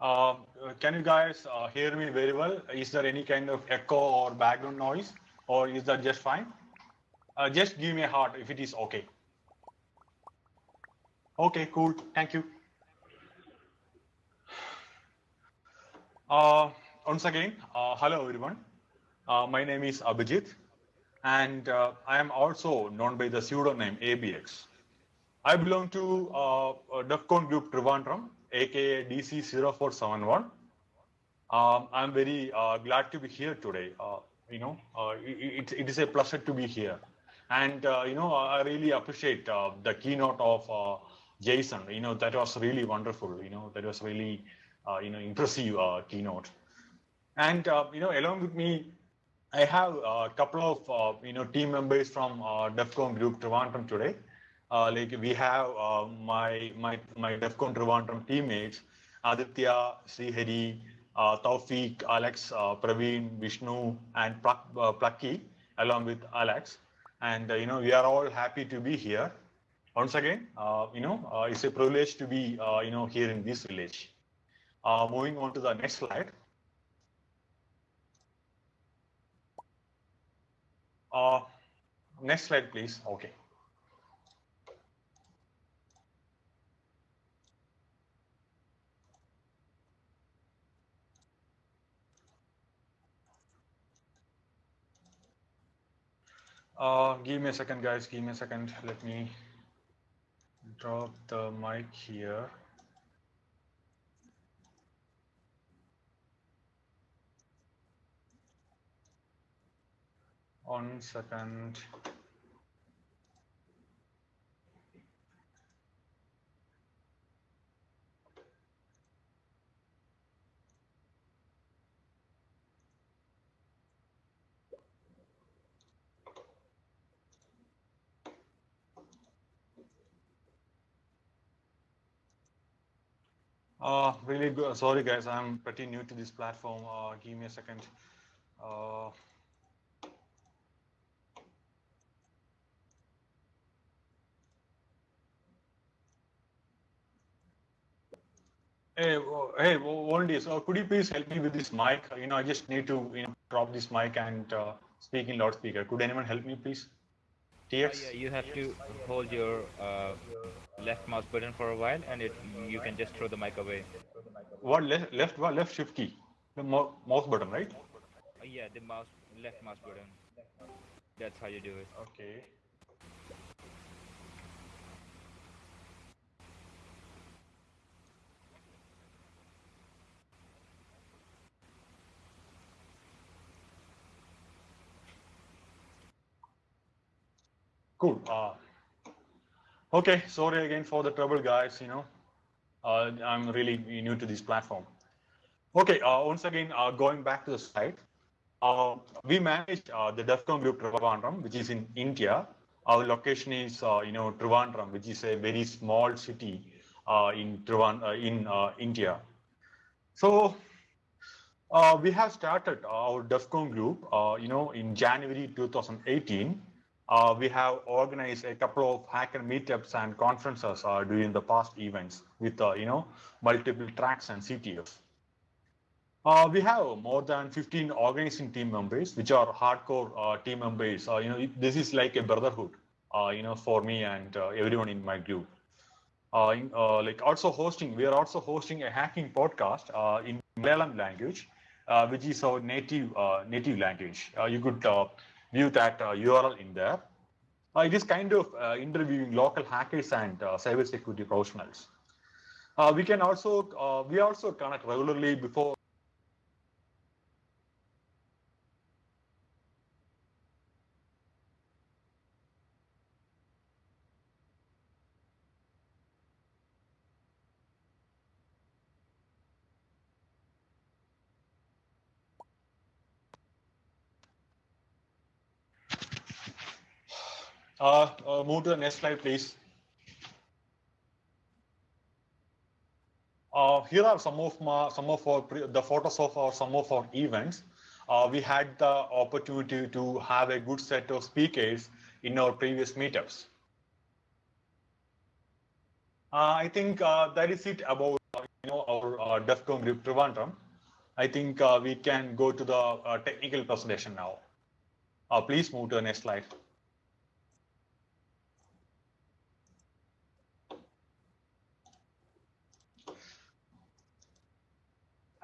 Uh, can you guys uh, hear me very well? Is there any kind of echo or background noise or is that just fine? Uh, just give me a heart if it is okay. Okay, cool. Thank you. Uh, once again, uh, hello everyone. My name is Abhijit and I am also known by the pseudonym ABX. I belong to uh, DEFCON Group Trivandrum, aka DC0471. Um, I'm very uh, glad to be here today. Uh, you know, uh, it, it is a pleasure to be here. And, uh, you know, I really appreciate uh, the keynote of Jason. You know, that was really wonderful. You know, that was really, you know, impressive keynote. And, you know, along with me, I have a couple of, you know, team members from DEFCON Group Trivandrum today. Uh, like we have uh, my my my DEFCON Trivandrum teammates, Aditya, Srihari, uh, Taufik, Alex, uh, Praveen, Vishnu, and Plak, uh, along with Alex. And uh, you know we are all happy to be here. Once again, uh, you know it's a privilege to be you know here in this village. moving on to the next slide. next slide, please. Okay. Uh, give me a second, guys. Give me a second. Let me drop the mic here. One second. Uh, really good. Sorry, guys. I'm pretty new to this platform. Uh, give me a second. Uh, Hey, hey, Voldy, so could you please help me with this mic? You know, I just need to you know drop this mic and uh, speak in loudspeaker. Could anyone help me, please? TX? Yeah, you have to hold your uh, left mouse button for a while, and it you can just throw the mic away. What left left what left shift key? The mouse button, right? Uh, yeah, the mouse left mouse button. That's how you do it. Okay. Cool. Uh, okay, sorry again for the trouble, guys. You know, uh, I'm really new to this platform. Okay, uh, once again, uh, going back to the site, uh, we manage uh, the DEFCON group Trivandrum, which is in India. Our location is, you know, Trivandrum, which is a very small city in Trivand in India. So we have started our DEFCON group, you know, in January 2018 uh, we have organized a couple of hacker meetups and conferences uh, during the past events with, uh, you know, multiple tracks and CTFs. Uh, we have more than 15 organizing team members, which are hardcore uh, team members. Uh, you know, this is like a brotherhood, you know, for me and everyone in my group. In, like also hosting, we are also hosting a hacking podcast in Malayalam language, which is our native native language. you could view that URL uh, in there. Uh, it is kind of uh, interviewing local hackers and cybersecurity professionals. we can also, we also connect regularly before Uh, uh, move to the next slide, please. Uh, here are some of my, some of our the photos of our some of our events. Uh, we had the opportunity to have a good set of speakers in our previous meetups. Uh, I think uh, that is it about know, our uh, DEFCON group Trivandrum, I think uh, we can go to the uh, technical presentation now. Please move to the next slide.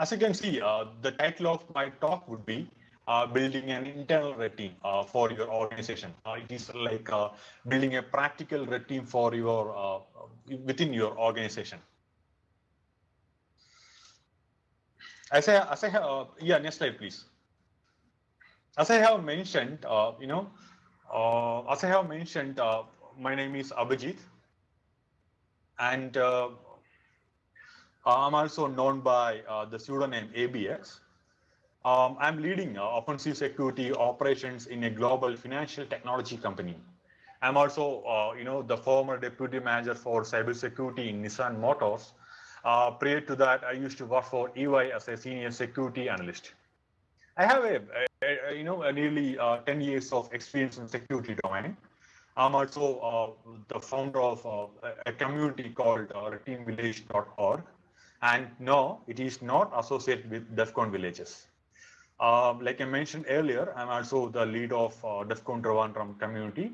As you can see, uh, the title of my talk would be uh, building an internal red team uh, for your organization. Uh, it is like uh, building a practical red team for your uh, within your organization. As I, as I have, yeah, next slide, please. As I have mentioned, you know, as I have mentioned, my name is Abhijit, and I'm also known by uh, the pseudonym ABX. Um, I'm leading uh, offensive security operations in a global financial technology company. I'm also, uh, you know, the former deputy manager for cybersecurity in Nissan Motors. Uh, prior to that, I used to work for EY as a senior security analyst. I have a, a, a you know, a nearly uh, 10 years of experience in security domain. I'm also uh, the founder of a community called teamvillage.org. And no, it is not associated with DEFCON villages. Um, like I mentioned earlier, I'm also the lead of uh, DEFCON Trivandrum community.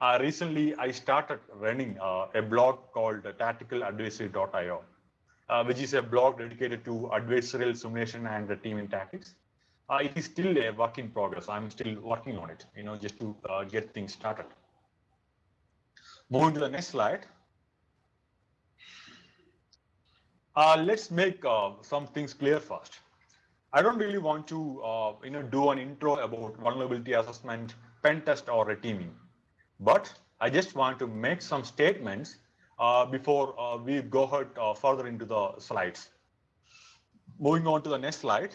Uh, recently, I started running uh, a blog called tacticaladversary.io, uh, which is a blog dedicated to adversarial simulation and the teaming tactics. Uh, it is still a work in progress. I'm still working on it, you know, just to get things started. Moving to the next slide. Uh, let's make uh, some things clear first. I don't really want to, uh, you know, do an intro about vulnerability assessment, pen test, or a teaming, but I just want to make some statements uh, before uh, we go ahead uh, further into the slides. Moving on to the next slide.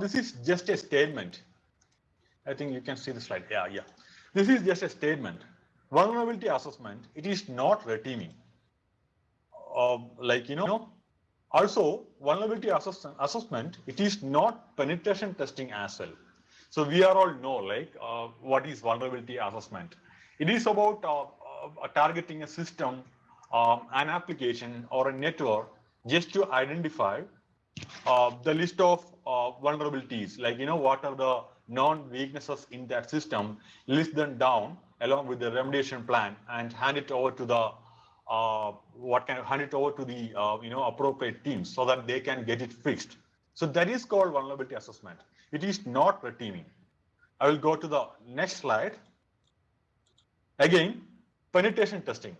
this is just a statement. I think you can see the slide. Yeah, yeah. This is just a statement. Vulnerability assessment, it is not red teaming. Uh, like, you know, also vulnerability assess assessment, it is not penetration testing as well. So we are all know like uh, what is vulnerability assessment. It is about uh, uh targeting a system, um, an application or a network just to identify uh, the list of uh, vulnerabilities, like, you know, what are the known weaknesses in that system, list them down along with the remediation plan and hand it over to the uh, what can hand it over to the uh, you know appropriate teams so that they can get it fixed. So that is called vulnerability assessment. It is not red teaming. I will go to the next slide. Again, penetration testing.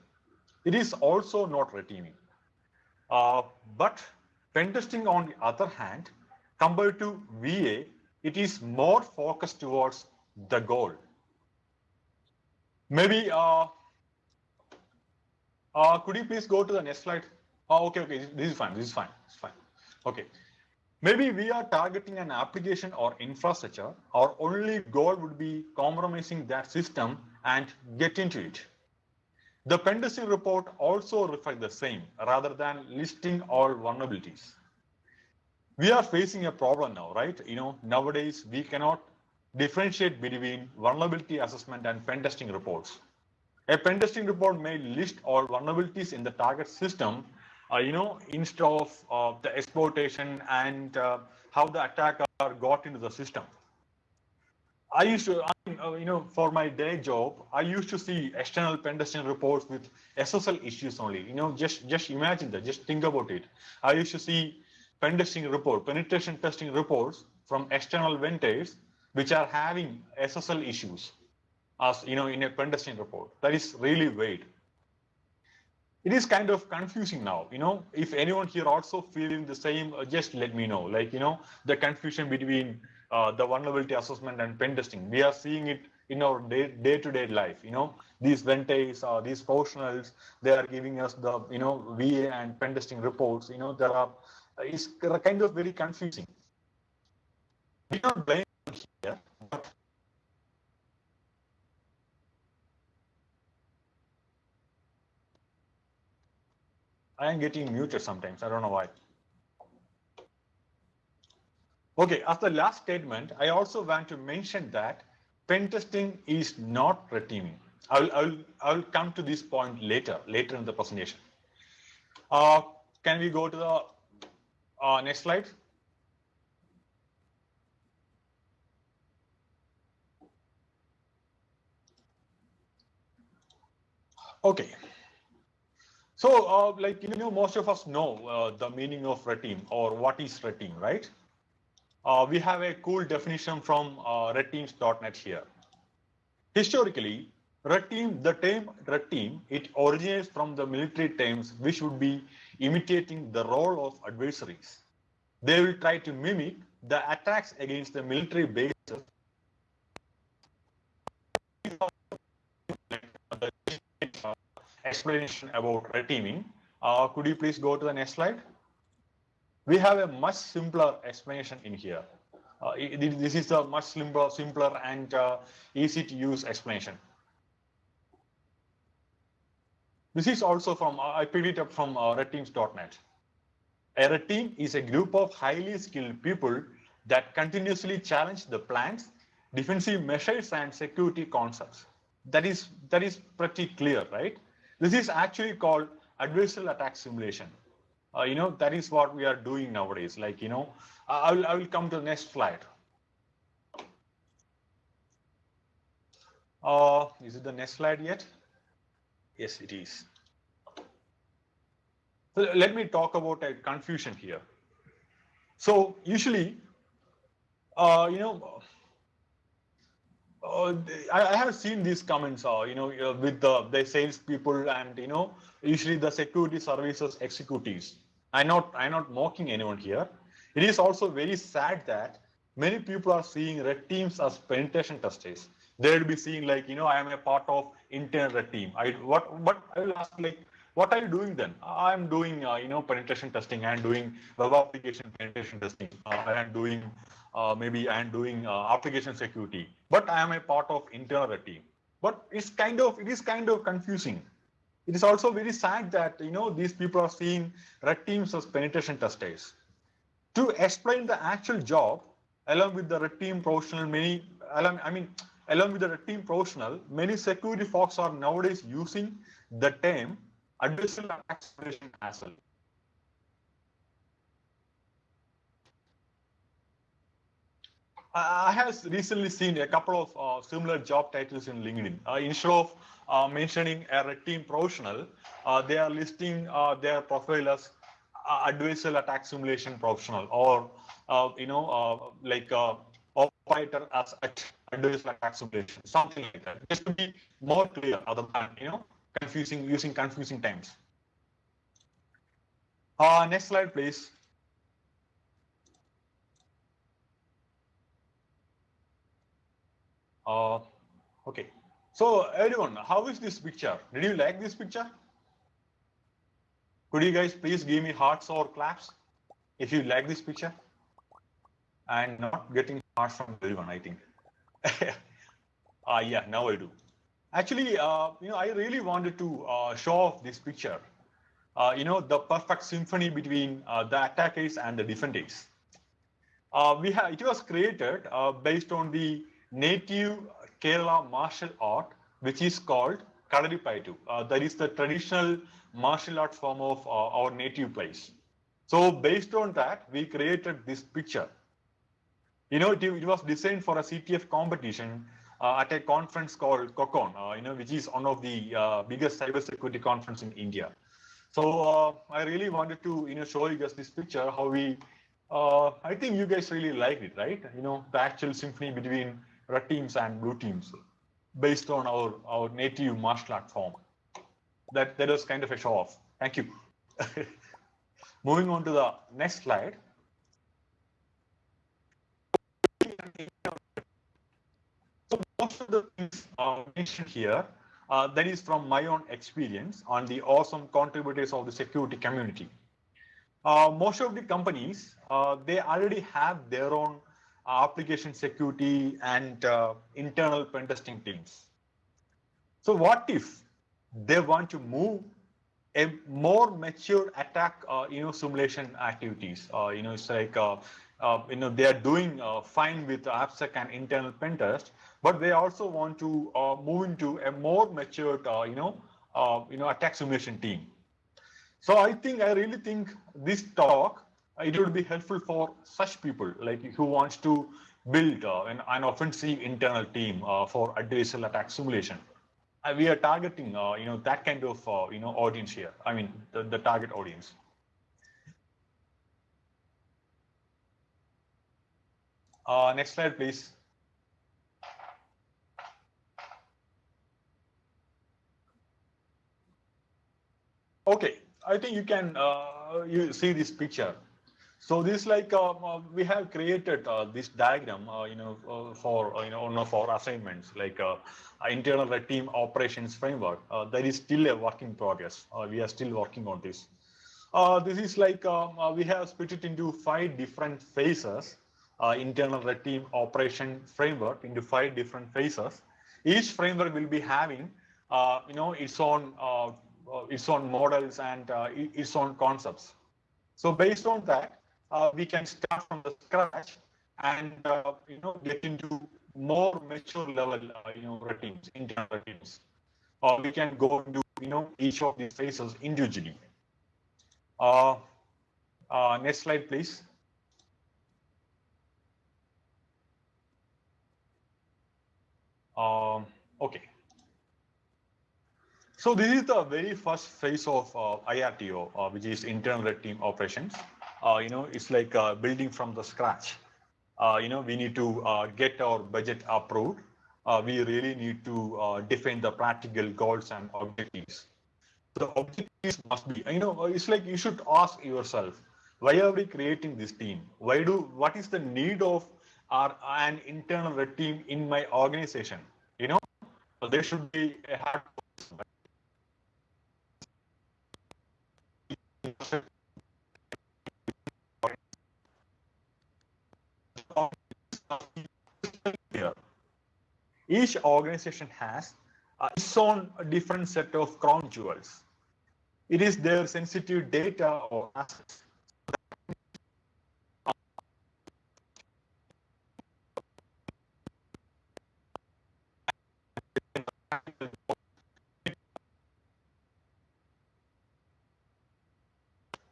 It is also not red teaming. Uh, but pen testing on the other hand, compared to VA, it is more focused towards the goal. Maybe, uh, uh, could you please go to the next slide? Oh, okay, okay, this is fine, this is fine, it's fine. Okay, maybe we are targeting an application or infrastructure, our only goal would be compromising that system and get into it. The pen testing report also reflects the same rather than listing all vulnerabilities we are facing a problem now, right? You know, nowadays we cannot differentiate between vulnerability assessment and pen testing reports. A pen testing report may list all vulnerabilities in the target system, uh, you know, instead of uh, the exploitation and uh, how the attacker got into the system. I used to, uh, you know, for my day job, I used to see external pen testing reports with SSL issues only. You know, just just imagine that. Just think about it. I used to see pen testing report, penetration testing reports from external vendors which are having SSL issues as you know in a pen testing report. That is really weird. It is kind of confusing now. You know, if anyone here also feeling the same, uh, just let me know. Like you know, the confusion between uh, the vulnerability assessment and pen testing. We are seeing it in our day, to day life. You know, these vendors, uh, these professionals, they are giving us the you know VA and pen testing reports. You know, there are is kind of very confusing. We don't blame here, but I am getting muted sometimes. I don't know why. Okay, as the last statement, I also want to mention that pen testing is not red teaming. I'll, I'll, I'll come to this point later, later in the presentation. Uh, can we go to the uh, next slide? Okay. So, uh, like, you know, most of us know uh, the meaning of red team or what is red right? Uh, we have a cool definition from uh, redteams.net here. Historically, red team, the term red team, it originates from the military terms which would be imitating the role of adversaries. They will try to mimic the attacks against the military bases explanation about red teaming. Uh, could you please go to the next slide? We have a much simpler explanation in here. Uh, this is a much simpler, simpler and uh, easy to use explanation. This is also from, uh, I picked it up from uh, redteams.net. A red team is a group of highly skilled people that continuously challenge the plans, defensive measures and security concepts. That is, that is pretty clear, right? This is actually called adversarial attack simulation. Uh, you know, that is what we are doing nowadays. Like, you know, I will, I will come to the next slide. Uh, is it the next slide yet? Yes, it is. So let me talk about a confusion here. So usually, uh, you know, uh, I, have seen these comments, uh, you know, uh, with the, the sales people and, you know, usually the security services executives. I'm not, I'm not mocking anyone here. It is also very sad that many people are seeing red teams as penetration testers. They'll be seeing like, you know, I am a part of internal team. I, what, what I will ask like, what are you doing then? I'm doing, uh, you know, penetration testing. I'm doing web application penetration testing. Uh, I'm doing, uh, maybe I'm doing uh, application security, but I am a part of internal team. But it's kind of, it is kind of confusing. It is also very sad that, you know, these people are seeing red teams as penetration testers. To explain the actual job, along with the red team professional, many, along, I mean, along with the team professional, many security folks are nowadays using the term adversarial simulation as well. I have recently seen a couple of uh, similar job titles in LinkedIn. Uh, instead of uh, mentioning a red team professional, uh, they are listing uh, their profile as uh, adversarial attack simulation professional or, you know, like operator as attack simulation, something like that. Just to be more clear other than, you know, confusing using confusing terms. Uh, next slide, please. Uh, okay. So everyone, how is this picture? Did you like this picture? Could you guys please give me hearts or claps if you like this picture? And not getting hearts from everyone, I think. uh, yeah, now I do. Actually, uh, you know, I really wanted to uh, show off this picture. Uh, you know, the perfect symphony between uh, the attackers and the defenders. Uh, we have it was created uh, based on the native Kerala martial art, which is called Kalaripayattu. that is the traditional martial art form of our native place. So based on that, we created this picture. You know, it, it was designed for a CTF competition uh, at a conference called COCON, uh, you know, which is one of the uh, biggest cybersecurity conference in India. So I really wanted to, you know, show you guys this picture, how we, I think you guys really liked it, right? You know, the actual symphony between red teams and blue teams based on our, our native martial art form. That, that was kind of a show off. Thank you. Moving on to the next slide. Most of the things uh, mentioned here, uh, that is from my own experience on the awesome contributors of the security community. Uh, most of the companies, uh, they already have their own uh, application security and uh, internal pen testing teams. So what if they want to move a more mature attack, you know, simulation activities? you know, it's like, you know, they are doing fine with AppSec and internal pen test, but they also want to uh, move into a more matured, uh, you know, uh, you know, attack simulation team. So I think I really think this talk it would be helpful for such people like who wants to build uh, an, an offensive internal team uh, for adversarial attack simulation. Uh, we are targeting, uh, you know, that kind of, uh, you know, audience here. I mean, the, the target audience. Uh, next slide, please. Okay, I think you can you see this picture. So this like uh, uh, we have created uh, this diagram, uh, you know, uh, for uh, you know one of our assignments, like internal red team operations framework. that is still a work in progress. we are still working on this. this is like we have split it into five different phases. internal red team operation framework into five different phases. Each framework will be having, you know, its own its own models and its own concepts. So based on that, uh, we can start from the scratch and uh, you know get into more mature level uh, you know routines, internal routines. Or we can go into you know each of these phases individually. Uh, uh, next slide, please. Um, okay. So this is the very first phase of uh, IRTO, uh, which is internal red team operations uh, you know, it's like uh, building from the scratch. Uh, you know, we need to uh, get our budget approved. We really need to define the practical goals and objectives. The objectives must be, you know, it's like you should ask yourself, why are we creating this team? Why do, what is the need of our, an internal red team in my organization? You know, there should be a hard Each organization has uh, its own different set of crown jewels. It is their sensitive data or assets.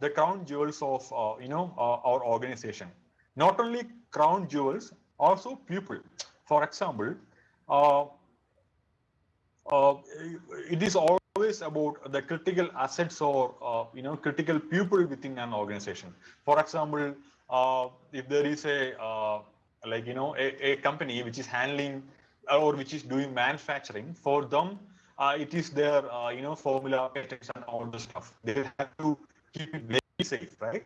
The crown jewels of uh, you know uh, our organization not only crown jewels also people for example uh, uh, it is always about the critical assets or uh, you know critical people within an organization. For example, uh, if there is a uh, like you know a, a, company which is handling or which is doing manufacturing, for them uh, it is their you know formula patents and all the stuff. They have to keep it very safe, right?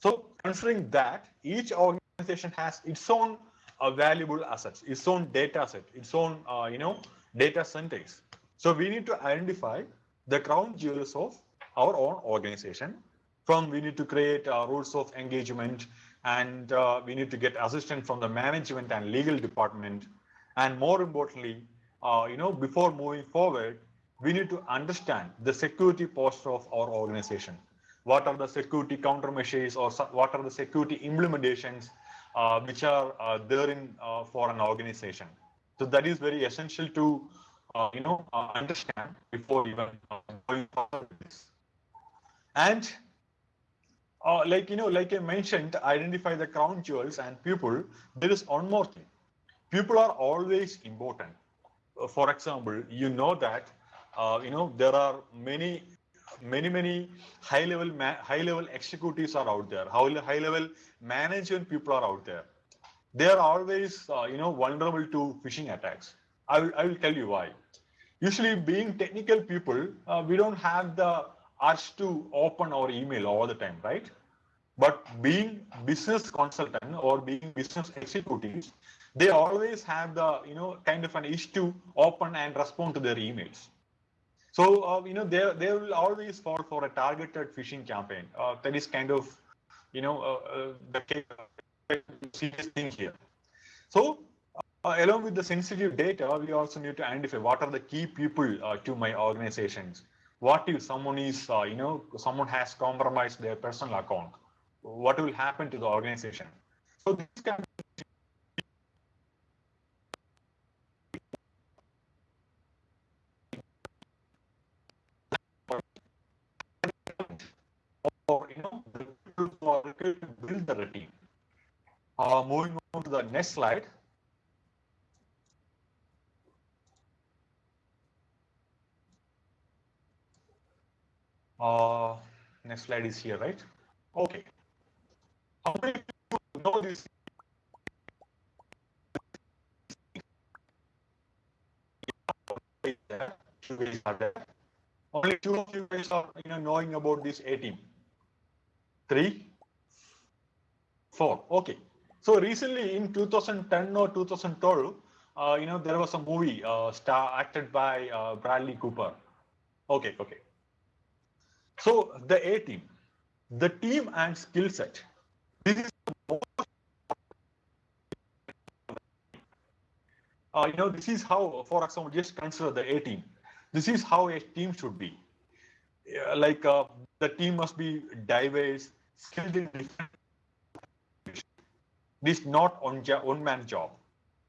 So considering that each organization has its own a valuable assets, its own data set, its own, uh, you know, data centers. So we need to identify the crown jewels of our own organization. From we need to create uh, rules of engagement and uh, we need to get assistance from the management and legal department. And more importantly, uh, you know, before moving forward, we need to understand the security posture of our organization. What are the security countermeasures or what are the security implementations uh, which are uh, there in uh, for an organization. So that is very essential to you know understand before even going forward. And uh, like you know, like I mentioned, identify the crown jewels and people. There is one more thing. People are always important. Uh, for example, you know that uh, you know there are many many many high level high level executives are out there. High, high level management people are out there. They are always uh, you know vulnerable to phishing attacks. I will, I will tell you why. Usually being technical people uh, we don't have the urge to open our email all the time right? But being business consultant or being business executives they always have the you know kind of an issue to open and respond to their emails so, uh, you know, they, they will always fall for a targeted phishing campaign. Uh, that is kind of, you know, uh, uh the serious thing here. So, uh, along with the sensitive data, we also need to identify what are the key people uh, to my organizations. What if someone is, you know, someone has compromised their personal account? What will happen to the organization? So this can or you know the people who are required to build the team. Uh, moving on to the next slide. Uh, next slide is here, right? Okay. How many people know this? Only two of you guys are you know knowing about this A team. Three, four. Okay. So recently in 2010 or 2012, uh, you know there was a movie uh, star acted by uh, Bradley Cooper. Okay, okay. So the A team, the team and skill set. This is uh, you know this is how, for example, just consider the A team. This is how a team should be. Uh, like uh, the team must be diverse, skilled in different. This not on one man job.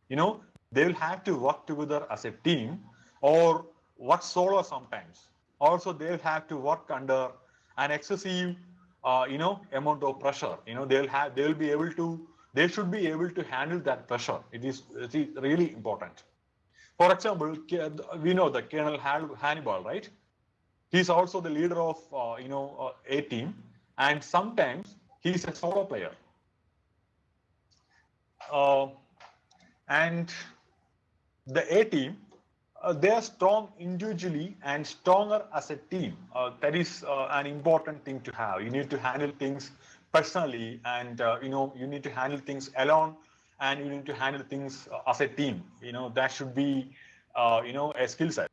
You know they will have to work together as a team or work solo sometimes. Also they'll have to work under an excessive uh, you know amount of pressure. You know they'll have they'll be able to they should be able to handle that pressure. It is, it is really important. For example we know the colonel hannibal right? He's also the leader of uh, you know uh, a team. And sometimes he's a solo player uh, and the a team uh, they are strong individually and stronger as a team. Uh, that is uh, an important thing to have. You need to handle things personally, and uh, you know you need to handle things alone, and you need to handle things as a team. You know that should be you know a skill set.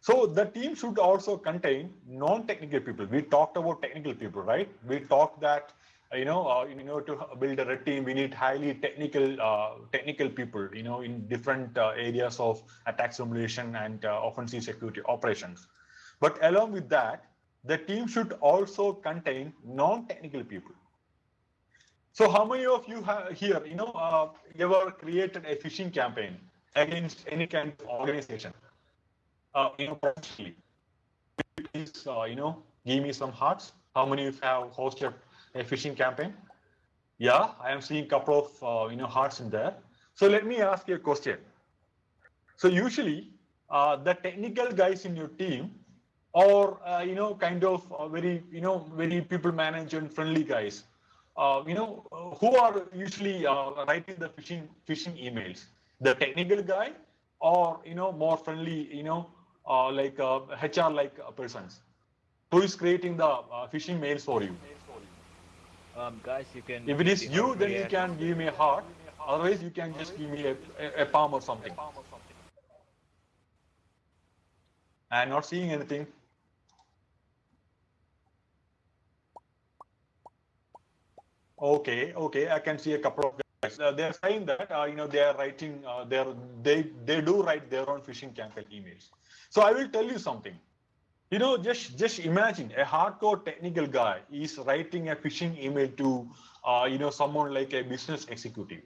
So the team should also contain non-technical people. We talked about technical people, right? We talked that you know, uh, you know, to build a red team, we need highly technical, uh, technical people, you know, in different uh, areas of attack simulation and uh, offensive security operations. But along with that, the team should also contain non-technical people. So how many of you have here, you know, uh, ever created a phishing campaign against any kind of organization? Uh, you know, personally, please, you know, give me some hearts. How many of you have hosted a phishing campaign? Yeah, I am seeing a couple of uh, you know hearts in there. So let me ask you a question. So usually uh, the technical guys in your team or uh, you know kind of uh, very you know very people management friendly guys uh, you know who are usually uh, writing the phishing phishing emails the technical guy or you know more friendly you know like hr like persons who is creating the phishing mails for you um, guys, you can. If it is you, then you can give me a heart. Otherwise, you can just give me a, a, a palm or something. I'm not seeing anything. Okay, okay, I can see a couple of guys. Uh, they're saying that uh, you know they are writing, uh, they they do write their own phishing campaign emails. So I will tell you something. You know, just just imagine a hardcore technical guy is writing a phishing email to, uh, you know, someone like a business executive.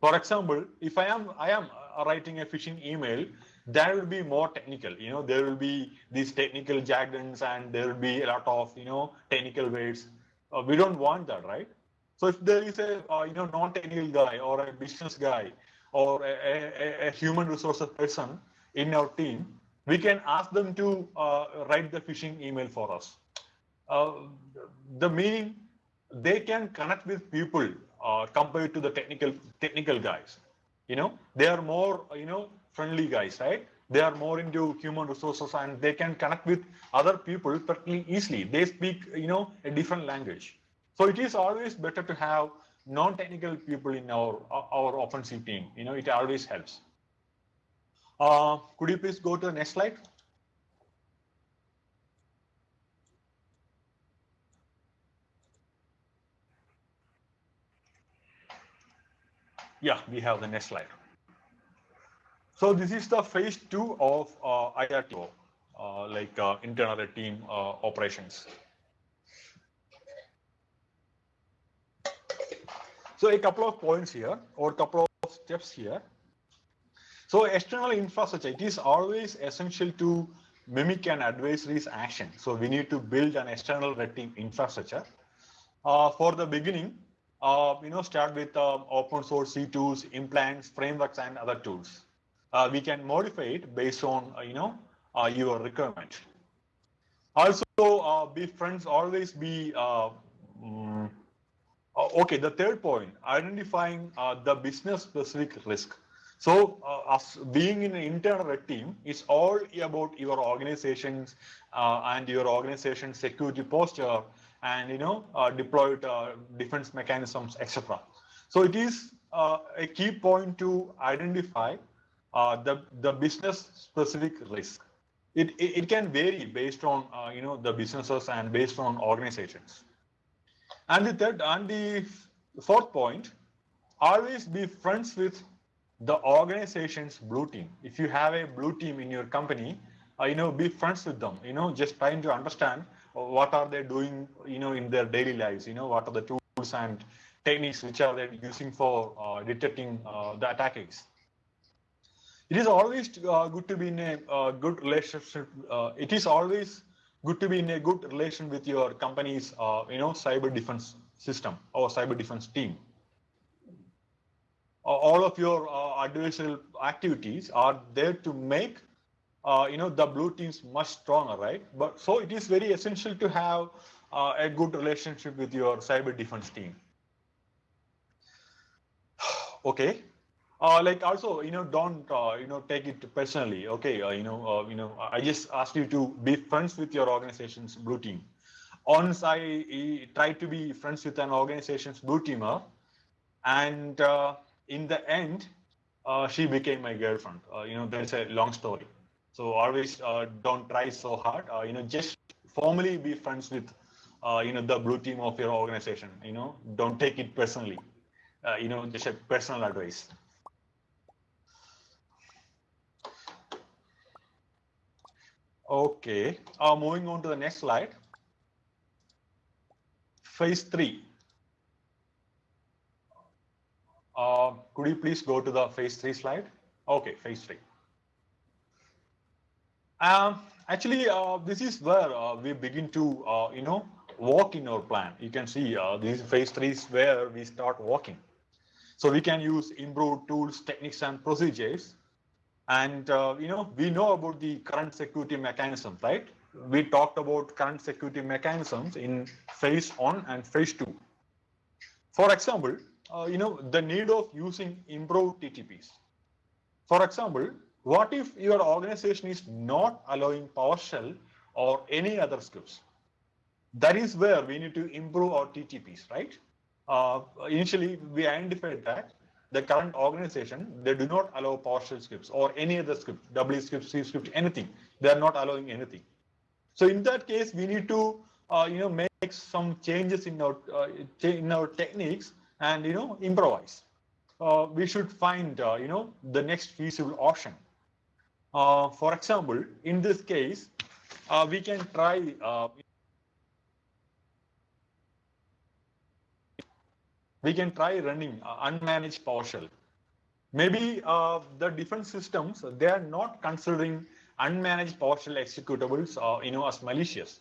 For example, if I am I am uh, writing a phishing email, that will be more technical. You know, there will be these technical jargons and there will be a lot of you know technical words. Uh, we don't want that, right? So if there is a uh, you know non-technical guy or a business guy or a, a, a human resources person in our team, we can ask them to uh, write the phishing email for us. Uh, the meaning they can connect with people uh, compared to the technical technical guys. You know, they are more you know friendly guys, right? They are more into human resources and they can connect with other people pretty easily. They speak you know a different language. So it is always better to have non-technical people in our our offensive team. You know, it always helps. Uh, could you please go to the next slide? Yeah, we have the next slide. So this is the phase two of uh, IRTO, uh, like uh, internal team uh, operations. So a couple of points here or a couple of steps here. So external infrastructure, it is always essential to mimic an adversary's action. So we need to build an external red team infrastructure. Uh, for the beginning, uh, you know, start with uh, open source C tools, implants, frameworks, and other tools. Uh, we can modify it based on, uh, you know, uh, your requirement. Also, be friends, always be, mm, okay, the third point, identifying the business specific risk. So uh, us being in an internal red team is all about your organization's uh, and your organization's security posture and you know uh, deployed uh, defense mechanisms, etc. So it is uh, a key point to identify uh, the the business specific risk. It, it, it can vary based on you know the businesses and based on organizations. And the third and the fourth point, always be friends with the organization's blue team. If you have a blue team in your company, uh, you know, be friends with them, you know, just trying to understand what are they doing, you know, in their daily lives, you know, what are the tools and techniques which are they using for uh, detecting uh, the attackers. It is always uh, good to be in a uh, good relationship. Uh, it is always good to be in a good relation with your company's, you know, cyber defense system or cyber defense team all of your uh, adversarial activities are there to make uh, you know the blue teams much stronger right? But so it is very essential to have uh, a good relationship with your cyber defense team. Okay. Uh, like also you know don't uh, you know take it personally. Okay uh, you know you know i just asked you to be friends with your organization's blue team. Once i, I try to be friends with an organization's blue teamer and in the end, uh, she became my girlfriend. Uh, you know, that's a long story. So always uh, don't try so hard. Uh, you know, just formally be friends with, uh, you know, the blue team of your organization. You know, don't take it personally. Uh, you know, just a personal advice. Okay, moving on to the next slide. Phase three. Uh, could you please go to the phase three slide? Okay, phase three. Um, actually, uh, this is where uh, we begin to, uh, you know, walk in our plan. You can see uh, this phase three is where we start walking. So we can use improved tools, techniques, and procedures. And, uh, you know, we know about the current security mechanisms, right? We talked about current security mechanisms in phase one and phase two. For example, uh, you know, the need of using improved TTPs. For example, what if your organization is not allowing PowerShell or any other scripts? That is where we need to improve our TTPs, right? Uh, initially, we identified that the current organization, they do not allow PowerShell scripts or any other script, W script, C script, anything. They are not allowing anything. So in that case, we need to, uh, you know, make some changes in our uh, in our techniques and you know improvise. Uh, we should find uh, you know the next feasible option. Uh, for example, in this case, uh, we can try. Uh, we can try running uh, unmanaged PowerShell. Maybe the different systems they are not considering unmanaged PowerShell executables, you know, as malicious.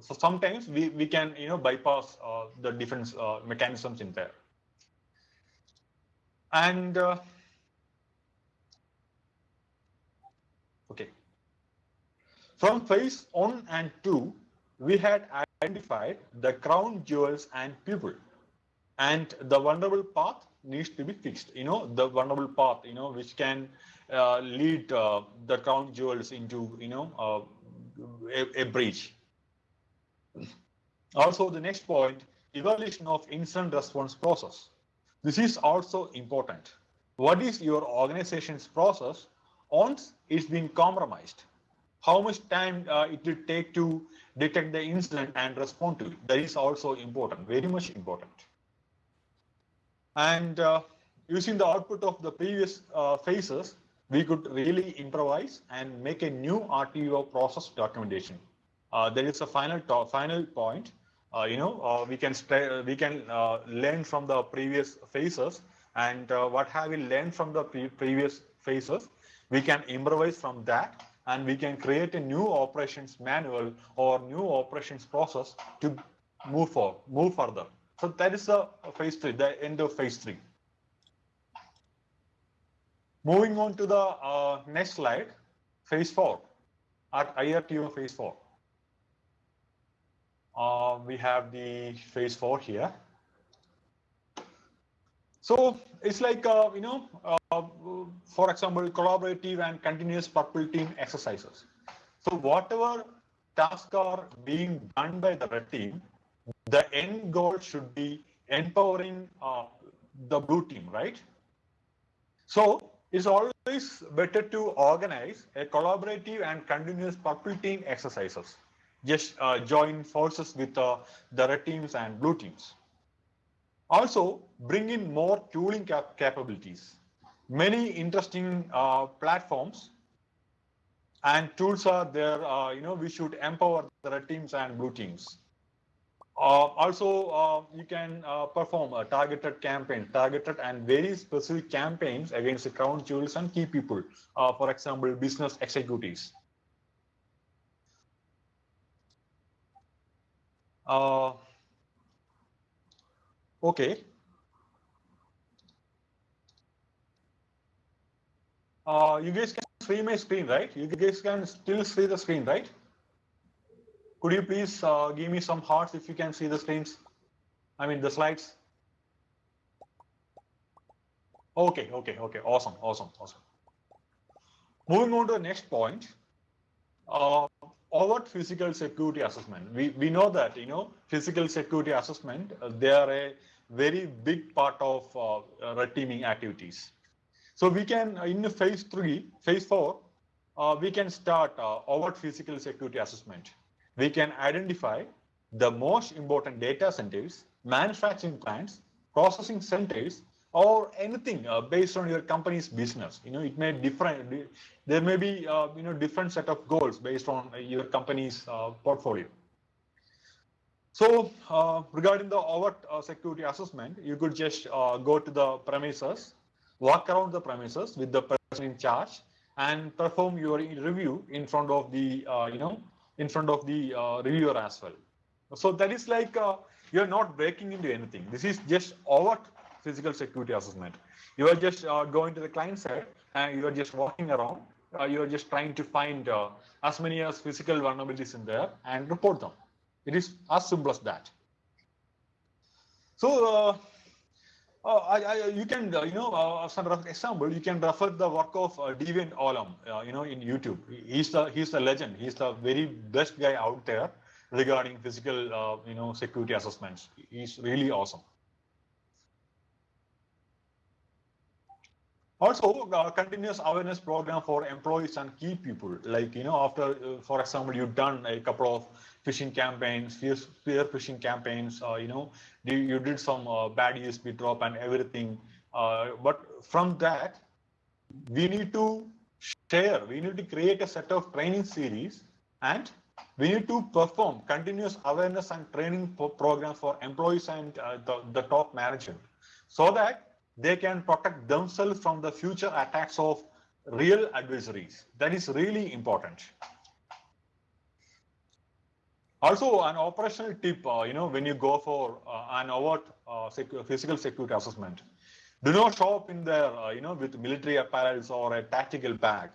So sometimes we, we can you know bypass the defense mechanisms in there. And uh, okay, from phase one and two, we had identified the crown jewels and people, and the vulnerable path needs to be fixed. You know, the vulnerable path, you know, which can uh, lead uh, the crown jewels into, you know, uh, a, a breach. Also, the next point, evaluation of incident response process. This is also important. What is your organization's process once it's been compromised? How much time uh, it will take to detect the incident and respond to it? That is also important, very much important. And uh, using the output of the previous uh, phases, we could really improvise and make a new RTO process documentation. Uh, there is a final final point uh, you know, uh, we can we can uh, learn from the previous phases, and what have we learned from the pre previous phases? We can improvise from that and we can create a new operations manual or new operations process to move for move further. So that is the phase three, the end of phase three. Moving on to the uh, next slide, phase four, at IRTO phase four. Uh, we have the phase four here. So it's like, uh, you know, uh, for example, collaborative and continuous purple team exercises. So whatever tasks are being done by the red team, the end goal should be empowering uh, the blue team, right? So it's always better to organize a collaborative and continuous purple team exercises. Just uh, join forces with uh, the red teams and blue teams. Also, bring in more tooling cap capabilities. Many interesting uh, platforms and tools are there. Uh, you know, we should empower the red teams and blue teams. Uh, also, uh, you can perform a targeted campaign, targeted and very specific campaigns against the crown jewels and key people. For example, business executives. Uh, okay. Uh, you guys can see my screen, right? You guys can still see the screen, right? Could you please uh, give me some hearts if you can see the screens? I mean, the slides. Okay, okay, okay. Awesome, awesome, awesome. Moving on to the next point. Uh, overt physical security assessment. We, we know that, you know, physical security assessment, uh, they are a very big part of uh, red teaming activities. So we can, in phase three, phase four, uh, we can start uh, overt physical security assessment we can identify the most important data centers, manufacturing plants, processing centers, or anything uh, based on your company's business. You know, it may different. There may be uh, you know different set of goals based on your company's uh, portfolio. So uh, regarding the overt uh, security assessment, you could just uh, go to the premises, walk around the premises with the person in charge, and perform your review in front of the you know in front of the reviewer as well. So that is like you're not breaking into anything. This is just overt physical security assessment. You are just uh, going to the client side and you are just walking around. Uh, you are just trying to find uh, as many as physical vulnerabilities in there and report them. It is as simple as that. So uh, uh, I, I, you can, uh, you know, uh, as an example, you can refer the work of uh, Deviant Ollam, uh, you know, in YouTube. He's the he's the legend. He's the very best guy out there regarding physical, uh, you know, security assessments. He's really awesome. Also, uh, continuous awareness program for employees and key people. Like, you know, after, uh, for example, you've done a couple of phishing campaigns, spear phishing campaigns, uh, you know, you you did some uh, bad USB drop and everything. Uh, but from that, we need to share, we need to create a set of training series and we need to perform continuous awareness and training program for employees and uh, the, the top management so that they can protect themselves from the future attacks of real adversaries. That is really important. Also, an operational tip, uh, you know, when you go for uh, an overt uh, secu physical security assessment, do not show up in there, uh, you know, with military apparels or a tactical bag,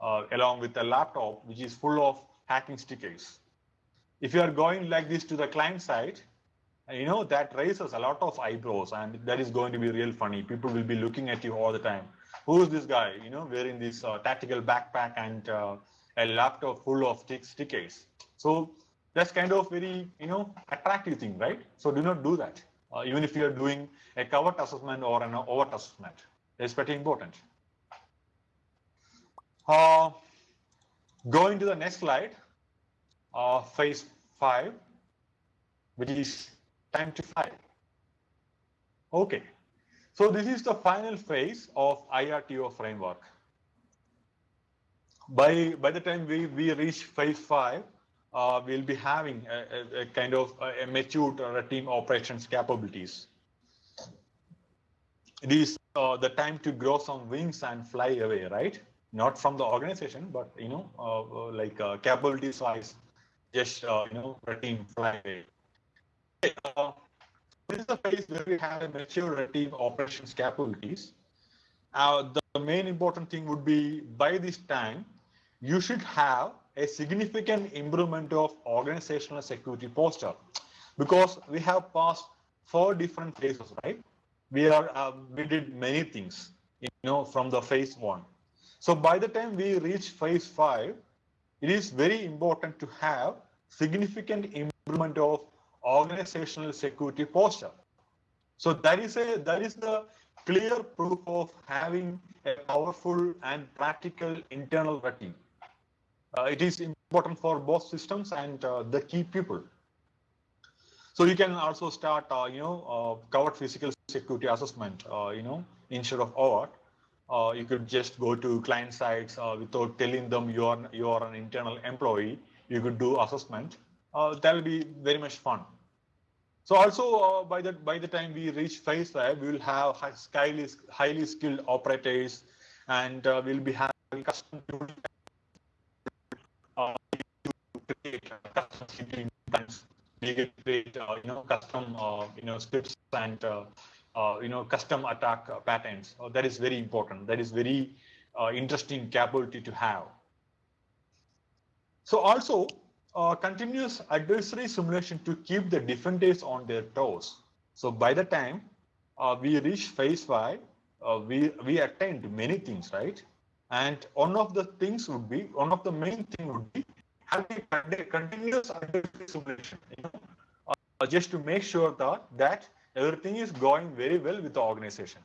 uh, along with a laptop, which is full of hacking stickers. If you are going like this to the client side, you know, that raises a lot of eyebrows and that is going to be real funny. People will be looking at you all the time. Who is this guy, you know, wearing this uh, tactical backpack and uh, a laptop full of stickers. So that's kind of very, you know, attractive thing, right? So do not do that. Uh, even if you're doing a covert assessment or an overt assessment, it's pretty important. Uh, going to the next slide, uh, phase five, which is time to file. Okay, so this is the final phase of IRTO framework. By, by the time we, we reach phase five, uh, we'll be having a, a, a kind of a, a matured uh, team operations capabilities. It is uh, the time to grow some wings and fly away, right? not from the organization, but you know, uh, like uh, capabilities wise, just uh, you know, red team fly away. Uh, this is a phase where we have a mature team operations capabilities. Uh, the main important thing would be by this time, you should have a significant improvement of organizational security posture because we have passed four different phases, right? We are uh, we did many things, you know, from the phase one. So by the time we reach phase five, it is very important to have significant improvement of organizational security posture. So that is a that is the clear proof of having a powerful and practical internal team. Uh, it is important for both systems and uh, the key people. So you can also start, uh, you know, uh, covert physical security assessment, uh, you know, instead of overt. Uh, you could just go to client sites without telling them you are you are an internal employee. You could do assessment. That will be very much fun. So also uh, by the by the time we reach phase five, we will have highly highly skilled operators, and uh, we'll be having custom uh, create custom. We can create uh, you know custom uh, you know scripts and uh, you know custom attack patterns. that is very important. That is very interesting capability to have. So also uh, continuous adversary simulation to keep the defenders on their toes. So by the time uh, we reach phase five, uh, we we attained many things, right? And one of the things would be one of the main thing would be having a continuous adversary simulation, you know, uh, just to make sure that that everything is going very well with the organization.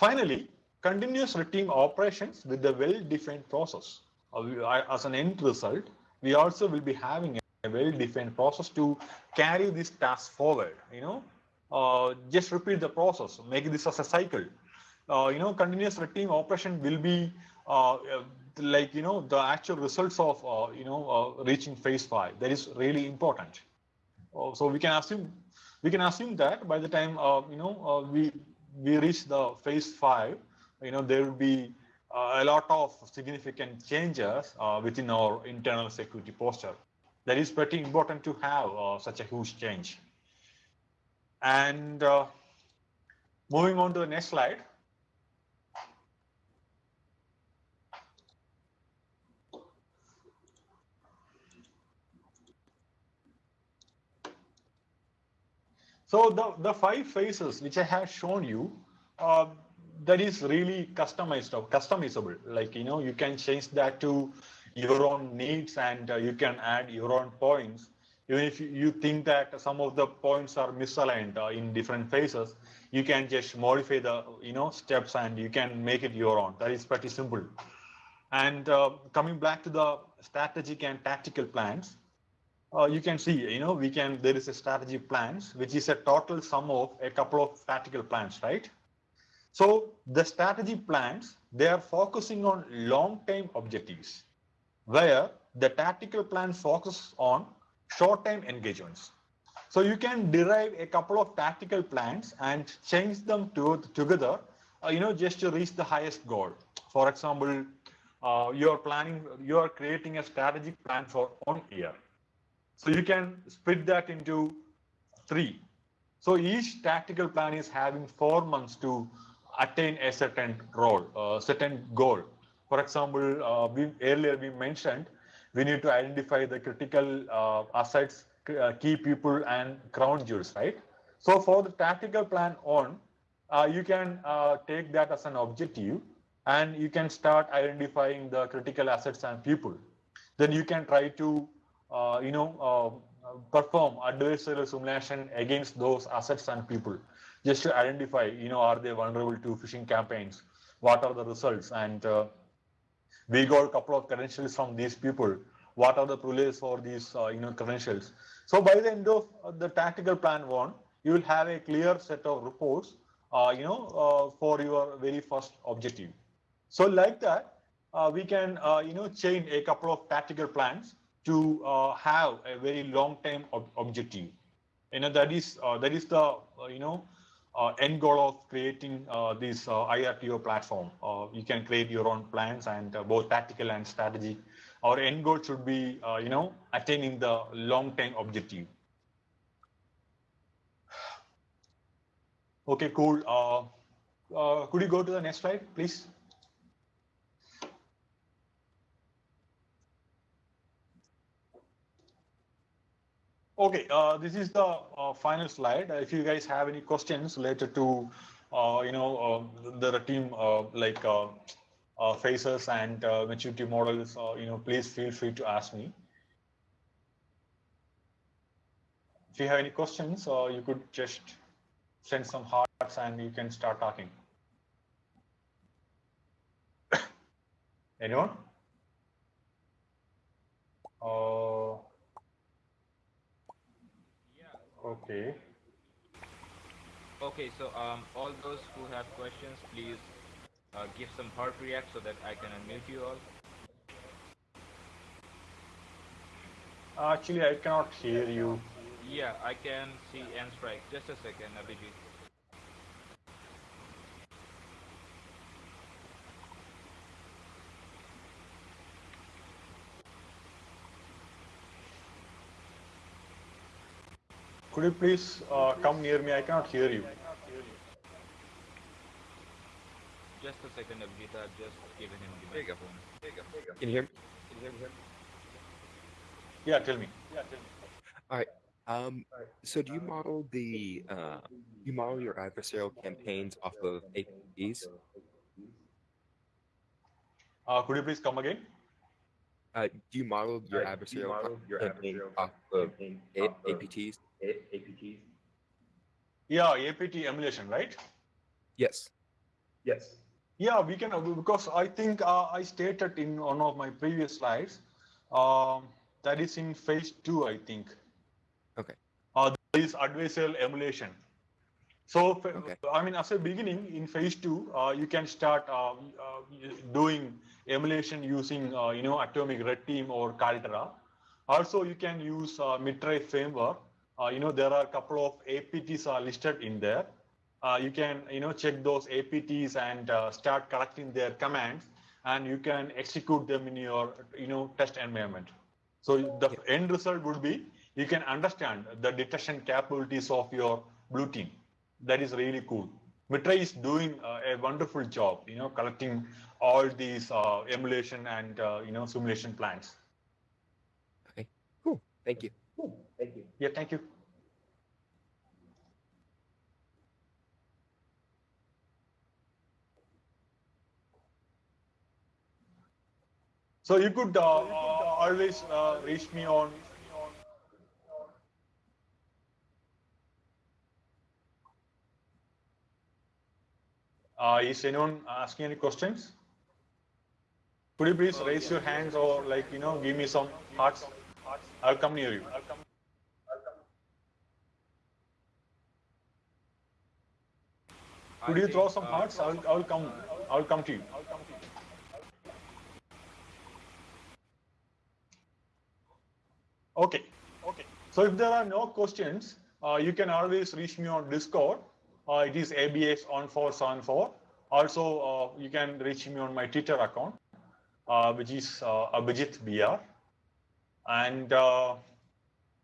Finally, continuous routine operations with the well-defined process as an end result, we also will be having a well-defined process to carry this task forward. You know, uh, just repeat the process, make this as a cycle. Uh, you know, continuous routine operation will be uh, like you know the actual results of uh, you know uh, reaching phase five. That is really important. so we can assume we can assume that by the time you know we we reach the phase five, you know there will be uh, a lot of significant changes uh, within our internal security posture. That is pretty important to have uh, such a huge change. And moving on to the next slide. So the, the five phases which I have shown you, uh, that is really customized or customizable. Like, you know, you can change that to your own needs and uh, you can add your own points. Even if you think that some of the points are misaligned uh, in different phases, you can just modify the, you know, steps and you can make it your own. That is pretty simple. And uh, coming back to the strategic and tactical plans, uh, you can see, you know, we can, there is a strategy plans, which is a total sum of a couple of tactical plans, right? So the strategy plans, they are focusing on long-term objectives, where the tactical plan focuses on short-term engagements. So you can derive a couple of tactical plans and change them to, together, uh, you know, just to reach the highest goal. For example, uh, you're planning, you're creating a strategic plan for one year. So you can split that into three. So each tactical plan is having four months to attain a certain role, a certain goal. For example, uh, we, earlier we mentioned we need to identify the critical uh, assets, uh, key people, and crown jewels, right? So for the tactical plan on, uh, you can uh, take that as an objective, and you can start identifying the critical assets and people. Then you can try to, uh, you know, perform adversarial simulation against those assets and people just to identify, you know, are they vulnerable to phishing campaigns? What are the results? And uh, we got a couple of credentials from these people. What are the privileges for these, uh, you know, credentials? So by the end of the tactical plan one, you will have a clear set of reports, uh, you know, uh, for your very first objective. So like that, uh, we can, uh, you know, chain a couple of tactical plans to have a very long-term ob objective. You know, that is that is the, you know, uh, end goal of creating uh, this uh, IRTO platform. Uh, you can create your own plans and uh, both tactical and strategy. Our end goal should be, uh, you know, attaining the long-term objective. Okay, cool. could you go to the next slide, please? Okay, uh, this is the uh, final slide. If you guys have any questions related to, uh, you know, uh, the team uh, like phases and maturity models, you know, please feel free to ask me. If you have any questions, you could just send some hearts and you can start talking. Anyone? Uh, Okay. Okay, so um, all those who have questions, please uh, give some heart react so that I can unmute you all. Actually, I cannot hear you. Yeah, I can see and strike. Just a second, Abhijit. Could you please uh, come near me? I cannot hear you. Just a second, Abhijit. I've just given him the microphone. Can you hear me? Can you hear me? Yeah, tell me. Yeah, tell me. All right. Um, so do you model the uh, you model your adversarial campaigns off of APTs? Uh, could you please come again? Uh, do you model your uh, adversarial, you model your campaign adversarial off of APTs? APTs? Yeah, APT emulation, right? Yes. Yes. Yeah, we can, because I think uh, I stated in one of my previous slides, um, that is in phase two, I think. Okay. Uh, there is adversarial emulation. So, okay. I mean, as a beginning in phase two, uh, you can start uh, uh, doing emulation using, uh, you know, Atomic Red Team or Caldera. Also, you can use uh, Mitre framework uh, you know, there are a couple of APTs are listed in there. Uh, you can, you know, check those APTs and uh, start collecting their commands and you can execute them in your, you know, test environment. So the yeah. end result would be you can understand the detection capabilities of your blue team. That is really cool. Mitre is doing uh, a wonderful job, you know, collecting all these uh, emulation and, uh, you know, simulation plans. Okay, cool. Thank you. Cool. Thank you. Yeah, thank you. So you could uh, uh, always uh, reach me on Uh, is anyone asking any questions? Could you please raise your hands or like, you know, give me some hearts? I'll come near you. Could you throw some hearts? I'll, I'll come. I'll come to you. Okay. Okay. So if there are no questions, uh, you can always reach me on Discord. Uh, it is ABS on 474. Also, uh, you can reach me on my Twitter account, uh, which is uh, Abhijit BR. And uh,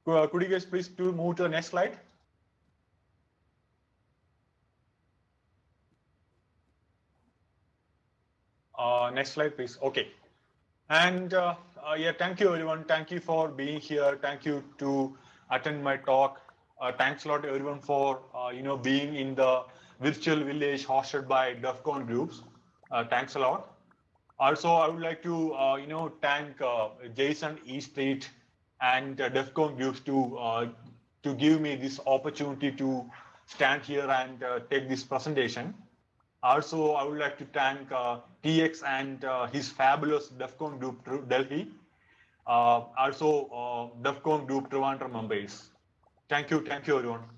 could you guys please to move to the next slide? Uh, next slide, please. Okay. And uh, uh, yeah, thank you, everyone. Thank you for being here. Thank you to attend my talk. Uh, thanks a lot, everyone, for uh, you know being in the virtual village hosted by DEF CON groups. Uh, thanks a lot. Also, I would like to you know thank Jayson E Street and DEF CON groups to to give me this opportunity to stand here and take this presentation. Also, I would like to thank uh, TX and uh, his fabulous DEF CON group Delhi. Uh, also, uh, DEF CON group Trivandrum Mumbai. Thank you, thank you everyone.